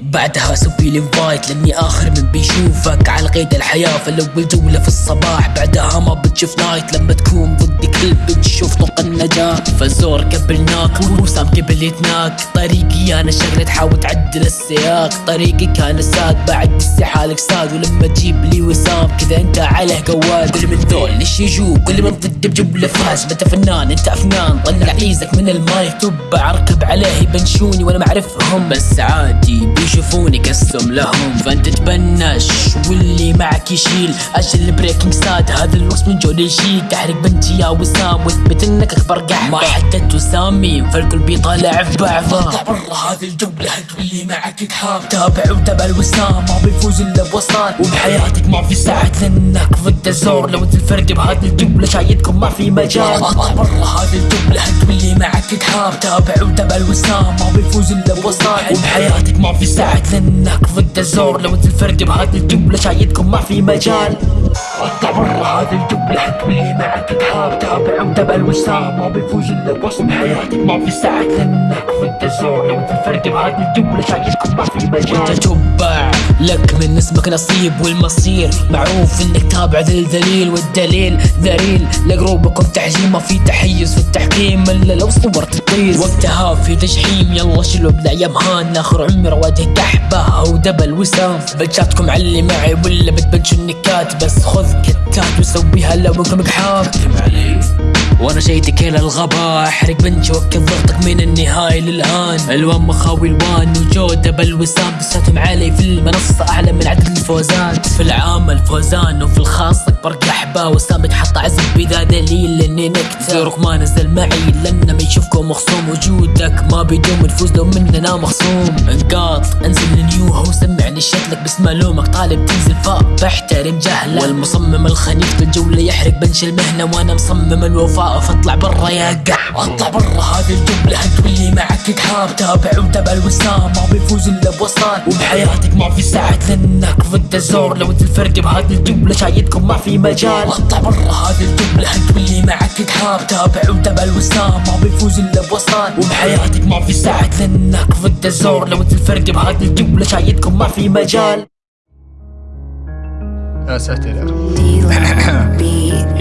بعدها سوي لي انفايت لأني آخر من بيشوفك. على قيد الحياة فالاول جولة في الصباح. بعدها ما بتشوف نايت لما تكون ضدي كل بتشوف طوق النجاة. فزور قبلناك وسام قبل يتناك طريقي أنا شغلة تحاول تعدل السياق. طريقي كان ساد بعد السي حالك ساد ولما تجيب لي وسام كذا أنت عليه قواد. كل من ذول ليش يجوا كل من ضد بجبله فاز. انت فنان أنت أفنان. طلع عيزك من المايك. تبع اركب عليه يبنشوني وأنا معرفهم بس عادي بيشوفوني قسم لهم. فأنت تبنش واللي معك يشيل. أجل البريكنج ساد هذا الوقت من جول يشيل تحرق بنتي يا وسام. وأثبت إنك أكبر قحبة ما حددت وسامي فالكل بيطالع في بعضه اطلع برا هذه الجولة واللي معك تحاب تابع وتابع الوسام. ما بيفوز إلا بوصال وبحياتك ما في ساعة لأنك ضد الزور لو انت الفرد بهذه الجملة شايدكم ما في مجال. برا هذه الجملة واللي معك تحاب تابع وتابع الوسام ما بيفوز إلا بوصال. وبحياتك ما في ساعة لانك ضد الزور. لو انت الفرد بهذه الجملة شايدكم ما في مجال. اطلع برا هذه الجملة واللي معك تحاب تابع وتابع الوسام ما بيفوز إلا بوصل بحياتك ما في ساعة لأنك الزور لو انت الفرد بهذه الجملة شايدكم ما في مجال. وانت تبع لك من اسمك نصيب والمصير. معروف إنك تابع ذي الذليل والدليل. ذليل لقروبكم تحجيم ما في تحيز في التحكيم إلا لو صورت تطيز وقتها في تجحيم يلا شلوا بلا يا مهان آخر عمر واجه كحبة أو دبل وسام. بجاتكم اللي معي ولا بتبنشوا النكات بس خذ كتات وسويها لو انكم حاب وأنا جايتك إلى الغابة احرق بنجي وكل ضغطك من النهاية للآن. الوان مخاوي الوان وجودة بالوسام. دساتهم علي في المنصة أعلى من عدد الفوزات في العام الفوزان وفي الخاص أكبر قحبة وسام تحط عزم بذا دليل إني نكتة. زورك ما نزل معي لأنه ما يشوفكم مخصوم. وجودك ما بيدوم نفوز لو مننا مخصوم. انقاط انزل لنيوها وسمعني شكلك. بس مالومك طالب تنزل فوق بحترم جهلك. والمصمم الخنيف الجولة يحرق بنش المهنة. وأنا مصمم الوفاء. فاطلع برا يا قح اطلع برا هذه الجملة انت واللي معك تحاب تابع وتابع الوسام ما بيفوز إلا بوصال. وبحياتك ما في ساعة لأنك ضد الزور. لو أنت الفرد بهذه الجملة شايدكم ما في مجال. اطلع برا هذه الجملة انت واللي معك تحاب تابع وتابع الوسام ما بيفوز إلا بوصال. وبحياتك ما في ساعة لأنك ضد الزور. لو أنت الفرد بهذه الجملة شايدكم ما في مجال. يا ساتر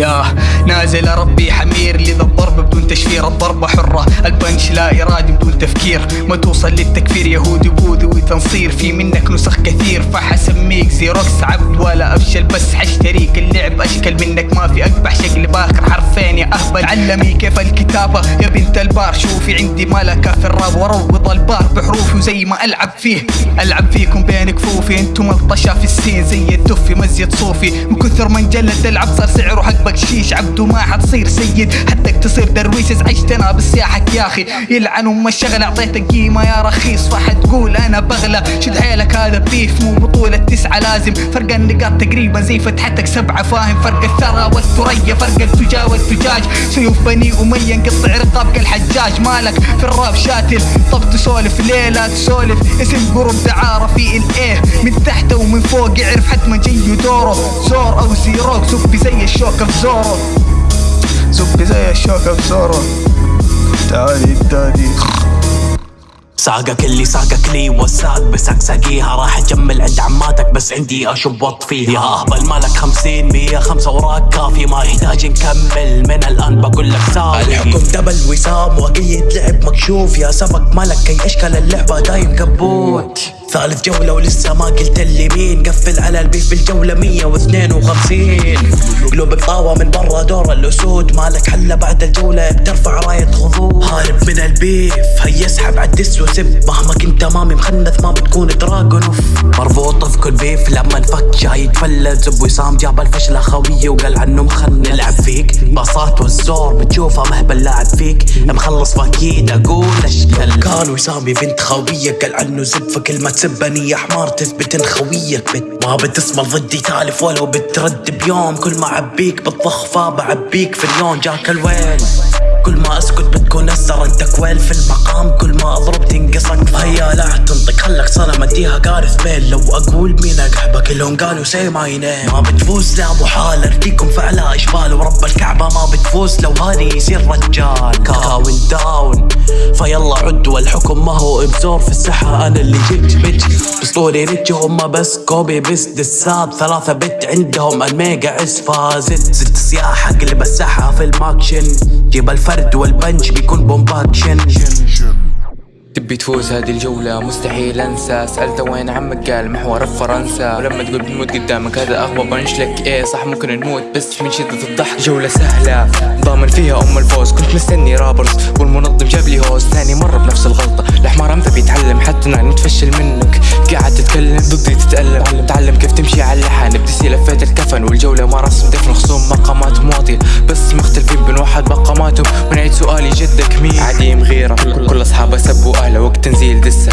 يا نازل ربي حمير لذا الضرب بدون تشفير. الضربة حرة البنش لا إرادي بدون تفكير. ما توصل للتكفير يهودي بوذي وتنصير. في منك نسخ كثير فحسميك زيروكس عبد ولا أفشل. بس حشتريك اللعب أشكل منك ما في أقبح شكل باخر حرفين يا أهبل علمي كيف الكتابة. يا بنت البار شوفي عندي ملكة في الراب. وروض البار بحروفي وزي ما ألعب فيه. ألعب فيكم بين كفوفي أنتم الطشا في السين. زي الدف مزيد صوفي. من كثر ما انجلد العب صار سعره حق بقشيش عبده ما حتصير سيد. حدك تصير درويش أنا بسياحك يا أخي. يلعن ام الشغل اعطيتك قيمة يا رخيص. فحتقول أنا بغلى. شد هذا بيف مو بطولة تسعة لازم. فرق النقاط تقريبا زي فتحتك سبعة فاهم؟ فرق الثرى والثريا فرق التجا والتجاج سيوف بني أمية نقطع رقاب كالحجاج مالك في الراب شاتل. طب تسولف ليلة تسولف؟ اسم قرب دعارة في الايه من تحت ومن فوق يعرف حتما جي دوره زور أو زيروك زبي زي الشوكة في زورو. زبي زي الشوكة في زورو. تعالي تادي ساقك اللي ساقك لي وساق بسقسقيها راح أجمل عند عماتك بس عندي اشبط فيها يا اهبل مالك خمسين مية خمسة وراك كافي. ما يحتاج نكمل. من الآن بقول لك ساوي الحكم دبل وسام وقيد لعب مكشوف. يا سبق مالك اي أشكال اللعبة دايم كبوت ثالث جولة ولسه ما قلت اللي مين. قفل على البيف بالجولة 152 قلوبك طاوة من برا دور الأسود. مالك حلة بعد الجولة بترفع راية خضوع. هارب من البيف هيا اسحب عالدس وسب. مهما كنت أمامي مخنث ما بتكون دراجون. أوف. مربوط في كل بيف لما انفك. جاي يتفلت زب وسام جاب الفشلة خوية وقال عنه مخن نلعب فيك. باصات والزور بتشوفه مهبل لاعب فيك. مخلص فاكيد أقول أشكال. كان وسامي بنت خوية قال عنه زب. فكلمة تسبني يا حمار تثبت إن خويك بت ما بتسمع ضدي تالف ولو بترد بيوم. كل ما عبيك بالضخفة بعبيك في اليوم. جاك الويل. كل ما أسكت بتكون أسر. أنت كويل في المقام. كل ما أضرب تنقصك. هيا لا تنطق. خلك صنم. أديها قارث بيل. لو أقول مين أقحبك. كلهم قالوا سي نيم ما بتفوز لا محال ارتيكم فعلا إشبال. ورب الكعبة. ما تفوز لو هاني يصير رجال. كاون داون فيلا عد والحكم ما هو ابزور في الساحة أنا اللي جيت بيت أسطوري ريتش هم بس. كوبي بس دسات ثلاثة بت عندهم ألميجا اس فازت. ست سياح اقلب الساحة في الماكشن. جيب الفرد وال punch بيكون pump action تبي تفوز هذه الجولة؟ مستحيل أنسى. سألته وين عمك؟ قال محور فرنسا. ولما تقول بنموت قدامك هذا أغبى punch لك. إيه صح ممكن نموت بس من شدة الضحك. جولة سهلة ضامن فيها أم الفوز. كنت مستني rappers والمنظم جاب لي hoes ثاني مرة بنفس الغلطة. الحمار إمتى بيتعلم حتى أنا متفشل منك. قاعد تتكلم ضدي تتألم. تعلم كيف تمشي على اللحن بديسي لفيت الكفن والجولة ما رسم. دفن خصوم مقاماتهم واطية بس مختلفين بنوحد مقاماتهم. ونعيد سؤالي جدك مين؟ عديم. اصحابه سبوا اهله وقت تنزيل دسة.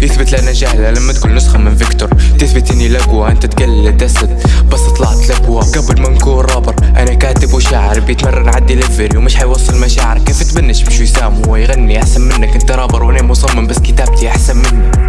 يثبت لنا جهلة لما تقول نسخة من فيكتور. تثبت إني لقوة أنت تقلد اسد بس طلعت لبوة قبل ما نكون رابر أنا كاتب وشاعر. بيتمرن على الدليفري ومش حيوصل مشاعر. كيف تبنش مش وسام هو يغني أحسن منك؟ أنت رابر وأنا مصمم بس كتابتي أحسن منك